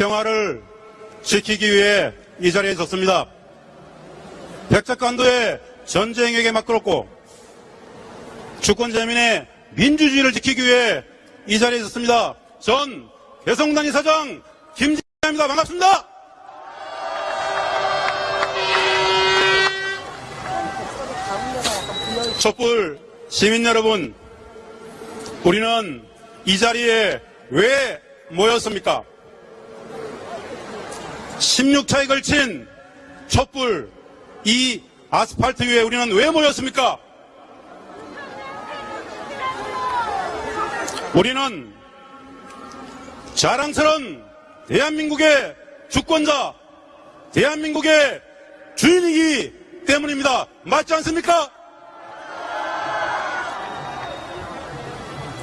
평화를 지키기 위해 이 자리에 섰습니다. 백작관도의 전쟁에게 맞걸었고 주권재민의 민주주의를 지키기 위해 이 자리에 섰습니다. 전 개성단위 사장 김진입니다. 반갑습니다. 촛불 시민 여러분, 우리는 이 자리에 왜 모였습니까? 16차에 걸친 촛불 이 아스팔트 위에 우리는 왜 모였습니까? 우리는 자랑스러운 대한민국의 주권자, 대한민국의 주인이기 때문입니다. 맞지 않습니까?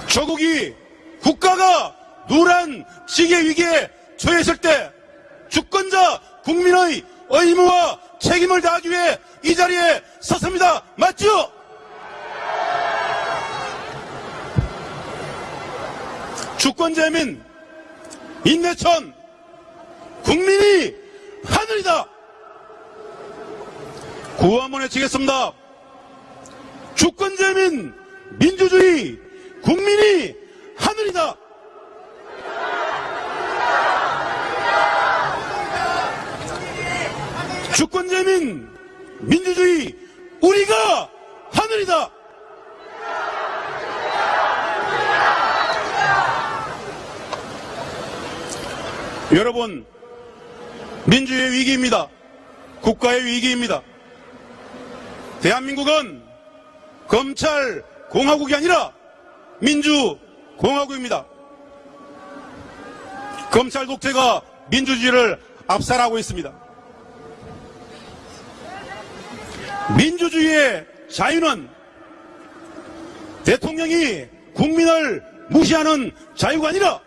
조국이 국가가 누란 시계 위기에 처했을 때 주권자 국민의 의무와 책임을 다하기 위해 이 자리에 섰습니다. 맞죠? 주권자민 인내천 국민이 하늘이다. 구호 한번 외치겠습니다. 주권자민 민주주의 국민이 하늘이다. 주권자민 민주주의 우리가 하늘이다. 여러분 민주의 위기입니다. 국가의 위기입니다. 대한민국은 검찰 공화국이 아니라 민주 공화국입니다. 검찰 독재가 민주주의를 압살하고 있습니다. 민주주의의 자유는 대통령이 국민을 무시하는 자유가 아니라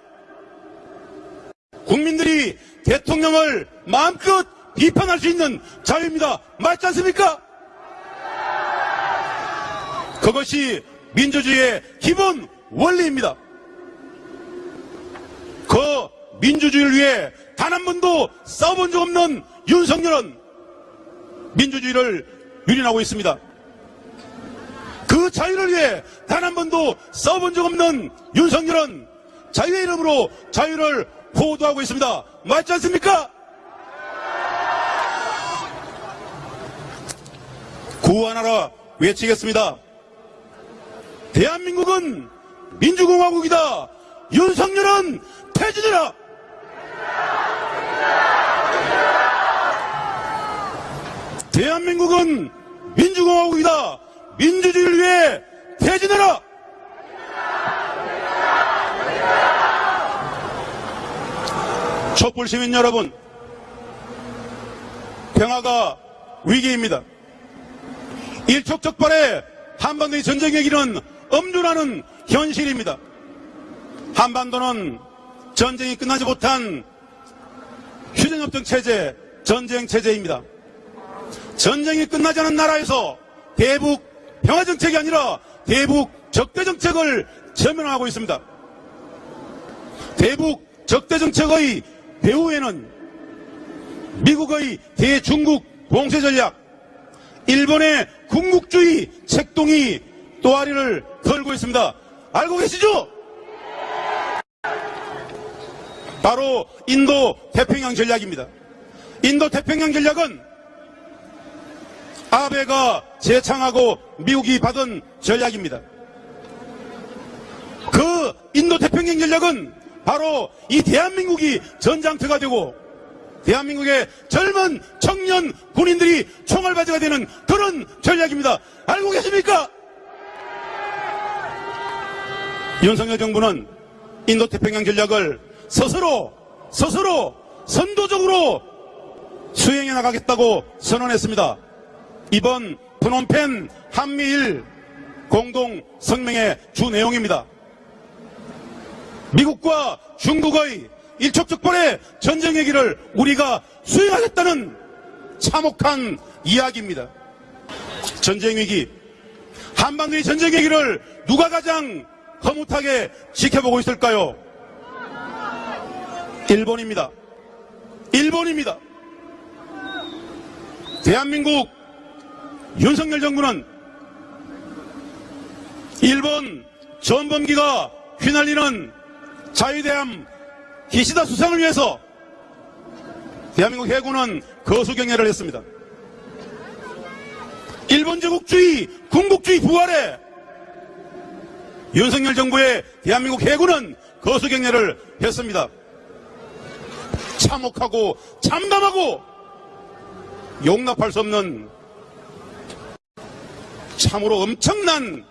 국민들이 대통령을 마음껏 비판할 수 있는 자유입니다. 맞지 않습니까? 그것이 민주주의의 기본 원리입니다. 그 민주주의를 위해 단 한 번도 싸워본 적 없는 윤석열은 민주주의를 유린하고 있습니다. 그 자유를 위해 단 한 번도 싸워본 적 없는 윤석열은 자유의 이름으로 자유를 호도하고 있습니다. 맞지 않습니까? 구하나라 외치겠습니다. 대한민국은 민주공화국이다. 윤석열은 퇴진해라. 대한민국은 민주공화국이다. 민주주의를 위해 퇴진해라. 촛불 시민 여러분, 평화가 위기입니다. 일촉즉발의 한반도의 전쟁 얘기는 엄중하는 현실입니다. 한반도는 전쟁이 끝나지 못한 휴전협정 체제, 전쟁 체제입니다. 전쟁이 끝나지 않은 나라에서 대북 평화 정책이 아니라 대북 적대 정책을 전면하고 있습니다. 대북 적대 정책의 배후에는 미국의 대중국 봉쇄 전략, 일본의 군국주의 책동이 또아리를 걸고 있습니다. 알고 계시죠? 바로 인도 태평양 전략입니다. 인도 태평양 전략은 아베가 재창하고 미국이 받은 전략입니다. 그 인도 태평양 전략은 바로 이 대한민국이 전장터가 되고 대한민국의 젊은 청년 군인들이 총알바지가 되는 그런 전략입니다. 알고 계십니까? 윤석열 정부는 인도태평양 전략을 스스로 스스로 선도적으로 수행해 나가겠다고 선언했습니다. 이번 프놈펜 한미일 공동 성명의 주 내용입니다. 미국과 중국의 일촉즉발의 전쟁 얘기를 우리가 수행하겠다는 참혹한 이야기입니다. 전쟁 위기, 한반도의 전쟁 얘기를 누가 가장 허무하게 지켜보고 있을까요? 일본입니다. 일본입니다. 대한민국 윤석열 정부는 일본 전범기가 휘날리는 자유대함 기시다 수상을 위해서 대한민국 해군은 거수경례를 했습니다. 일본 제국주의, 군국주의 부활에 윤석열 정부의 대한민국 해군은 거수경례를 했습니다. 참혹하고 참담하고 용납할 수 없는 참으로 엄청난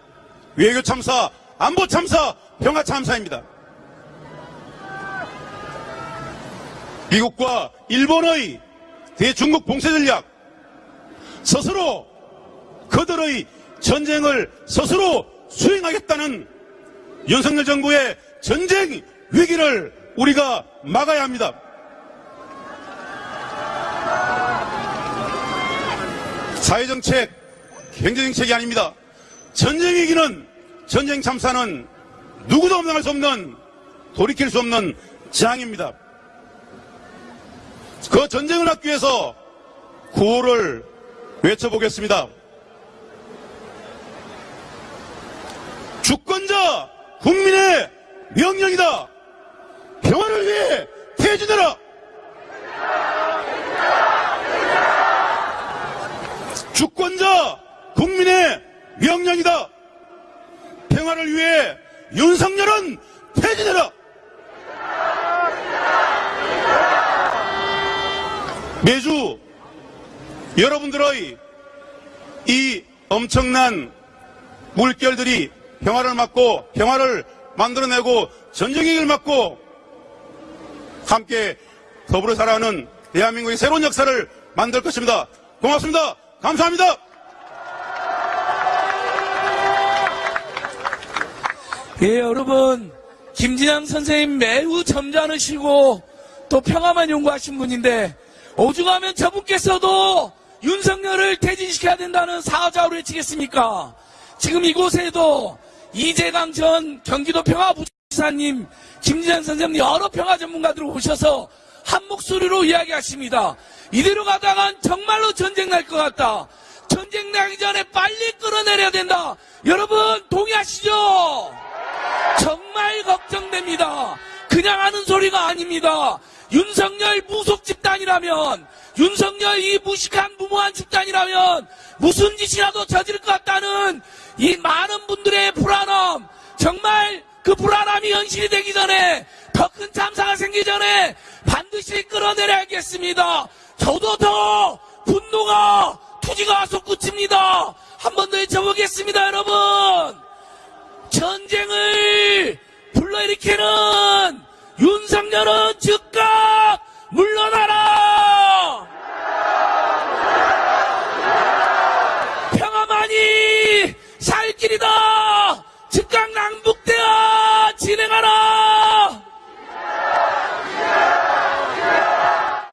외교 참사, 안보 참사, 평화 참사입니다. 미국과 일본의 대중국 봉쇄 전략, 스스로 그들의 전쟁을 스스로 수행하겠다는 윤석열 정부의 전쟁 위기를 우리가 막아야 합니다. 사회정책, 경제정책이 아닙니다. 전쟁 위기는, 전쟁 참사는 누구도 감당할 수 없는, 돌이킬 수 없는 재앙입니다. 그 전쟁을 막기 위해서 구호를 외쳐보겠습니다. 주권자 국민의 명령이다. 평화를 위해 퇴진해라. 주권자 국민의 명령이다. 평화를 위해 윤석열은 퇴진해라. 매주 여러분들의 이 엄청난 물결들이 평화를 막고 평화를 만들어내고 전쟁행위를 막고 함께 더불어 살아가는 대한민국의 새로운 역사를 만들 것입니다. 고맙습니다. 감사합니다. 예, 여러분. 김진양 선생님 매우 점잖으시고 또 평화만 연구하신 분인데 오죽하면 저분께서도 윤석열을 퇴진시켜야 된다는 사자로 외치겠습니까? 지금 이곳에도 이재강 전 경기도 평화부지사님, 김진양 선생님 여러 평화 전문가들 오셔서 한 목소리로 이야기하십니다. 이대로 가다간 정말로 전쟁 날 것 같다. 전쟁 나기 전에 빨리 끌어내려야 된다. 여러분 동의하시죠? 정말 걱정됩니다. 그냥 하는 소리가 아닙니다. 윤석열 무속 집단이라면, 윤석열 이 무식한 무모한 집단이라면, 무슨 짓이라도 저지를 것 같다는 이 많은 분들의 불안함, 정말 그 불안함이 현실이 되기 전에, 더 큰 참사가 생기기 전에 반드시 끌어내려야겠습니다. 저도 더 분노가, 투지가 끝입니다. 한 번 더 외쳐보겠습니다, 여러분! 전쟁을 불러일으키는 윤석열은 즉각